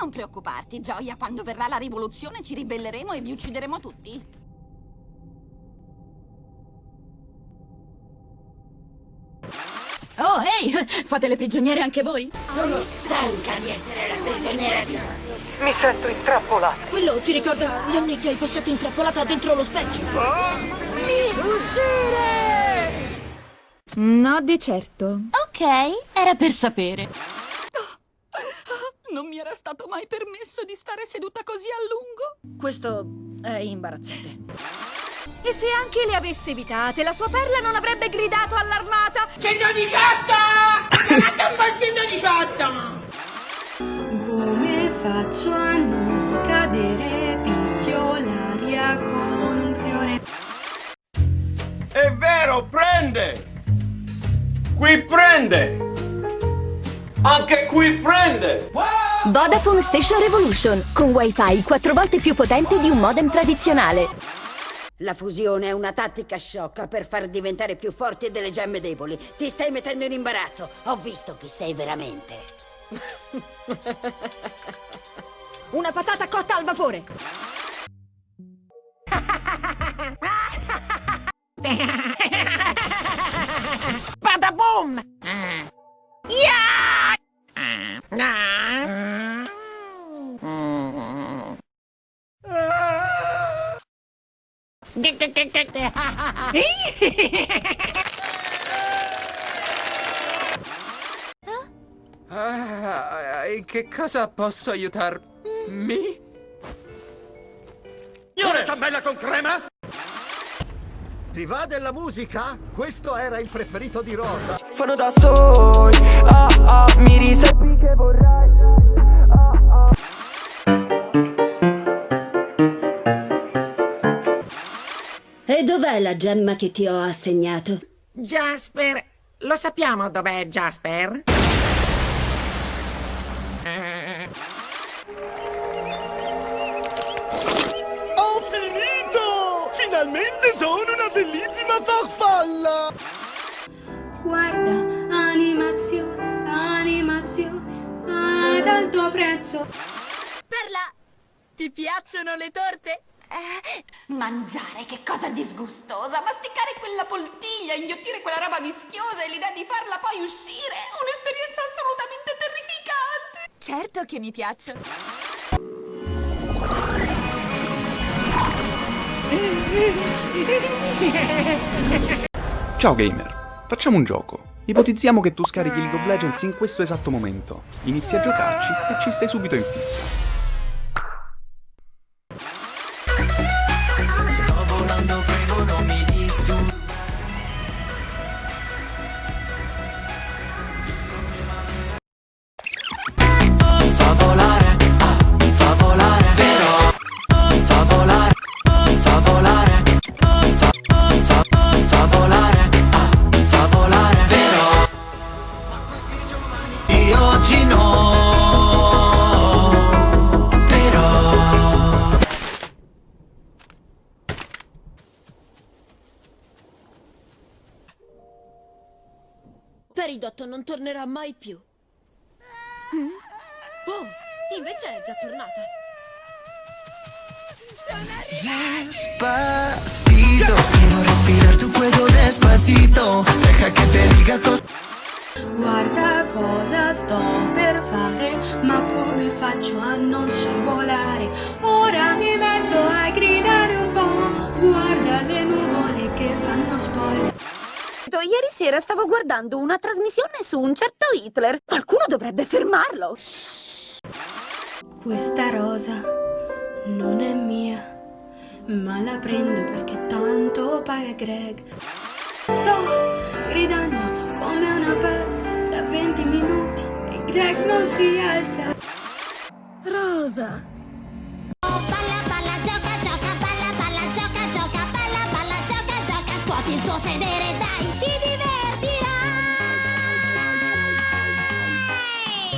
Non preoccuparti, Gioia. Quando verrà la rivoluzione ci ribelleremo e vi uccideremo tutti. Oh, ehi! Fate le prigioniere anche voi? Sono stanca di essere la prigioniera di Mi sento intrappolata. Quello ti ricorda gli anni che hai passato intrappolata dentro lo specchio? Uscire! No, di certo. Ok, era per sapere. Era stato mai permesso di stare seduta così a lungo. Questo è imbarazzante. E se anche le avesse evitate, la sua perla non avrebbe gridato all'armata 118! Chiamate un po' 118! Come faccio a non cadere? Picchio l'aria con un fiore. È vero, prende! Qui prende! Anche qui prende! Vodafone Station Revolution, con wifi 4 volte più potente di un modem tradizionale. La fusione è una tattica sciocca per far diventare più forti delle gemme deboli. Ti stai mettendo in imbarazzo. Ho visto chi sei veramente. una patata cotta al vapore. Badaboom! Yeah! Ah, in che cosa posso aiutarmi? Signore! ciambella con crema? Ti va della musica? Questo era il preferito di Rosa. Fanno da soli, ah ah, mi riservi che vorrai. E dov'è la gemma che ti ho assegnato? Jasper, lo sappiamo dov'è Jasper? Ho finito! Finalmente sono una bellissima farfalla! Guarda, animazione, animazione, ad alto prezzo. Perla, ti piacciono le torte? Eh, mangiare, che cosa disgustosa! Masticare quella poltiglia, inghiottire quella roba vischiosa e l'idea di farla poi uscire! Un'esperienza assolutamente terrificante! Certo che mi piacciono. Ciao gamer, facciamo un gioco. Ipotizziamo che tu scarichi League of Legends in questo esatto momento. Inizi a giocarci e ci stai subito in fissa. Peridot non tornerà mai più. Oh, invece è già tornata. Despacito, quiero respirar tu cuello despacito. Deja que te diga cosas. Guarda cosa sto per fare, ma come faccio a non scivolare? Ora mi metto a gridare un po', guarda le nuvole che fanno spoiler. Ieri sera stavo guardando una trasmissione su un certo Hitler. Qualcuno dovrebbe fermarlo. Questa rosa non è mia, ma la prendo perché tanto paga Greg. Sto gridando come una pazza da 20 minuti e Greg non si alza. Rosa, Svuoti il tuo sedere, dai! Ti